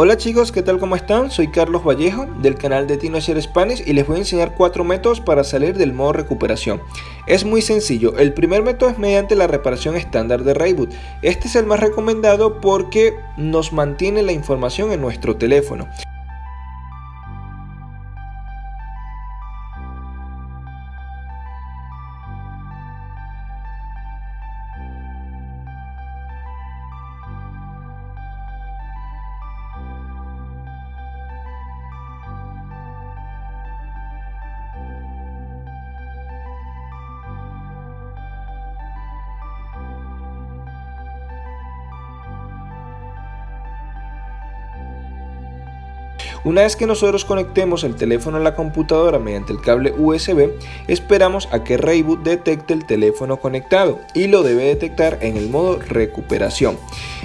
Hola chicos, ¿qué tal? ¿Cómo están? Soy Carlos Vallejo del canal de TinoShare Spanish y les voy a enseñar cuatro métodos para salir del modo recuperación. Es muy sencillo, el primer método es mediante la reparación estándar de Rayboot. Este es el más recomendado porque nos mantiene la información en nuestro teléfono. Una vez que nosotros conectemos el teléfono a la computadora mediante el cable USB, esperamos a que Rayboot detecte el teléfono conectado y lo debe detectar en el modo recuperación.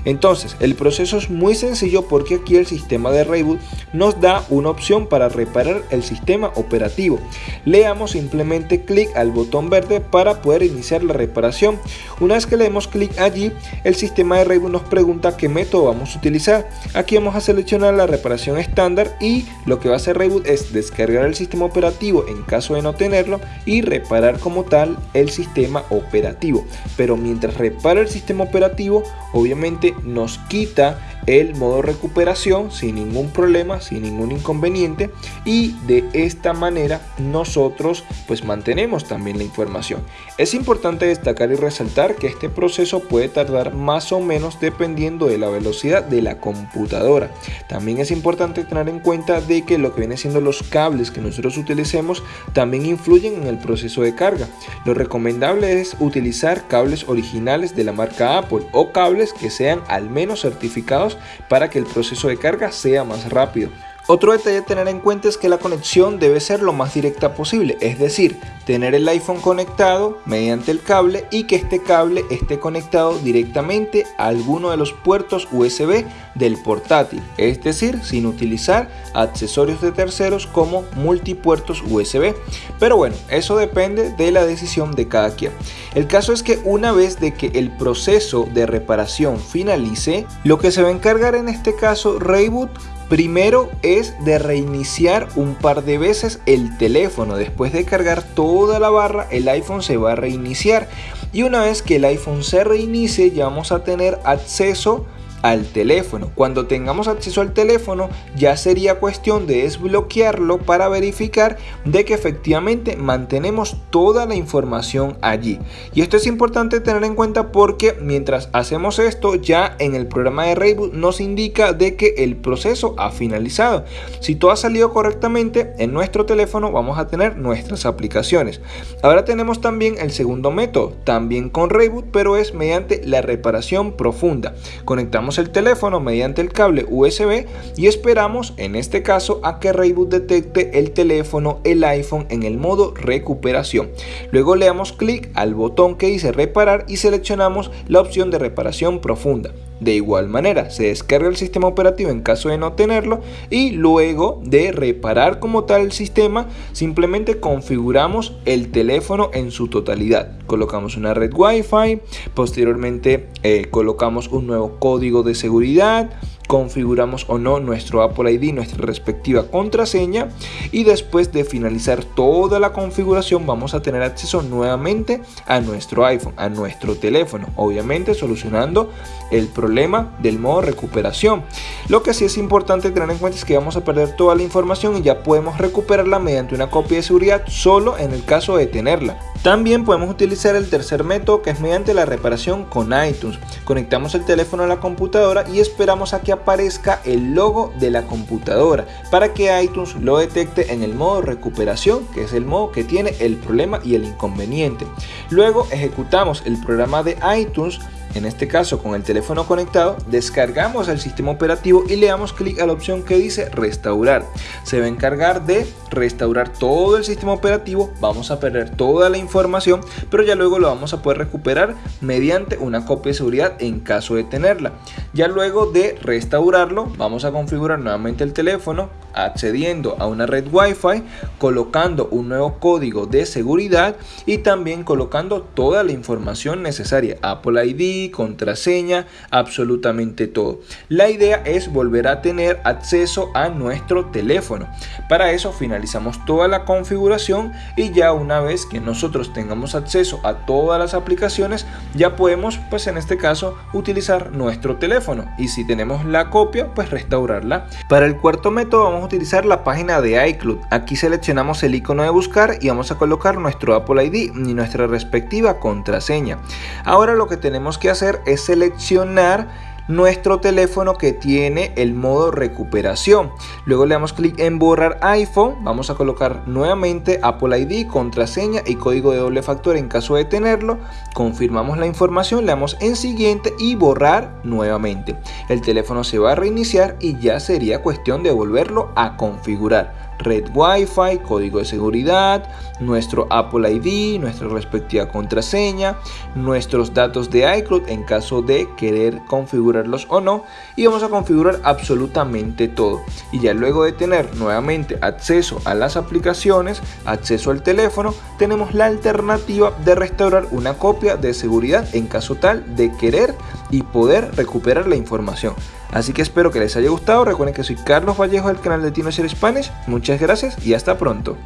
Entonces, el proceso es muy sencillo porque aquí el sistema de Rayboot nos da una opción para reparar el sistema operativo. Le damos simplemente clic al botón verde para poder iniciar la reparación. Una vez que le demos clic allí, el sistema de Rayboot nos pregunta qué método vamos a utilizar. Aquí vamos a seleccionar la reparación estándar y lo que va a hacer Reboot es descargar el sistema operativo en caso de no tenerlo y reparar como tal el sistema operativo. Pero mientras repara el sistema operativo, obviamente nos quita el modo recuperación sin ningún problema, sin ningún inconveniente y de esta manera nosotros pues mantenemos también la información. Es importante destacar y resaltar que este proceso puede tardar más o menos dependiendo de la velocidad de la computadora. También es importante tener en cuenta de que lo que viene siendo los cables que nosotros utilicemos también influyen en el proceso de carga. Lo recomendable es utilizar cables originales de la marca Apple o cables que sean al menos certificados para que el proceso de carga sea más rápido. Otro detalle a tener en cuenta es que la conexión debe ser lo más directa posible, es decir, tener el iPhone conectado mediante el cable y que este cable esté conectado directamente a alguno de los puertos USB del portátil, es decir, sin utilizar accesorios de terceros como multipuertos USB. Pero bueno, eso depende de la decisión de cada quien. El caso es que una vez de que el proceso de reparación finalice, lo que se va a encargar en este caso Rayboot Primero es de reiniciar un par de veces el teléfono. Después de cargar toda la barra, el iPhone se va a reiniciar. Y una vez que el iPhone se reinicie, ya vamos a tener acceso al teléfono. Cuando tengamos acceso al teléfono ya sería cuestión de desbloquearlo para verificar de que efectivamente mantenemos toda la información allí. Y esto es importante tener en cuenta porque mientras hacemos esto ya en el programa de Rayboot nos indica de que el proceso ha finalizado. Si todo ha salido correctamente en nuestro teléfono vamos a tener nuestras aplicaciones. Ahora tenemos también el segundo método, también con Rayboot pero es mediante la reparación profunda. Conectamos el teléfono mediante el cable USB y esperamos en este caso a que Rayboot detecte el teléfono, el iPhone en el modo recuperación. Luego le damos clic al botón que dice reparar y seleccionamos la opción de reparación profunda. De igual manera, se descarga el sistema operativo en caso de no tenerlo y luego de reparar como tal el sistema, simplemente configuramos el teléfono en su totalidad. Colocamos una red Wi-Fi, posteriormente eh, colocamos un nuevo código de seguridad, configuramos o no nuestro Apple ID, nuestra respectiva contraseña y después de finalizar toda la configuración vamos a tener acceso nuevamente a nuestro iPhone, a nuestro teléfono, obviamente solucionando el problema del modo recuperación. Lo que sí es importante tener en cuenta es que vamos a perder toda la información y ya podemos recuperarla mediante una copia de seguridad solo en el caso de tenerla. También podemos utilizar el tercer método que es mediante la reparación con iTunes. Conectamos el teléfono a la computadora y esperamos a que aparezca el logo de la computadora para que iTunes lo detecte en el modo recuperación que es el modo que tiene el problema y el inconveniente. Luego ejecutamos el programa de iTunes en este caso con el teléfono conectado, descargamos el sistema operativo y le damos clic a la opción que dice restaurar. Se va a encargar de restaurar todo el sistema operativo, vamos a perder toda la información, pero ya luego lo vamos a poder recuperar mediante una copia de seguridad en caso de tenerla. Ya luego de restaurarlo, vamos a configurar nuevamente el teléfono, accediendo a una red Wi-Fi, colocando un nuevo código de seguridad y también colocando toda la información necesaria, Apple ID, contraseña, absolutamente todo. La idea es volver a tener acceso a nuestro teléfono. Para eso finalizamos toda la configuración y ya una vez que nosotros tengamos acceso a todas las aplicaciones, ya podemos pues en este caso utilizar nuestro teléfono y si tenemos la copia pues restaurarla. Para el cuarto método vamos a utilizar la página de iCloud. Aquí seleccionamos el icono de buscar y vamos a colocar nuestro Apple ID y nuestra respectiva contraseña. Ahora lo que tenemos que hacer es seleccionar nuestro teléfono que tiene el modo recuperación. Luego le damos clic en borrar iPhone, vamos a colocar nuevamente Apple ID, contraseña y código de doble factor en caso de tenerlo. Confirmamos la información, le damos en siguiente y borrar nuevamente. El teléfono se va a reiniciar y ya sería cuestión de volverlo a configurar red Wi-Fi, código de seguridad, nuestro Apple ID, nuestra respectiva contraseña, nuestros datos de iCloud en caso de querer configurarlos o no y vamos a configurar absolutamente todo y ya luego de tener nuevamente acceso a las aplicaciones, acceso al teléfono, tenemos la alternativa de restaurar una copia de seguridad en caso tal de querer y poder recuperar la información. Así que espero que les haya gustado. Recuerden que soy Carlos Vallejo del canal de Tino Spanish. Muchas gracias y hasta pronto.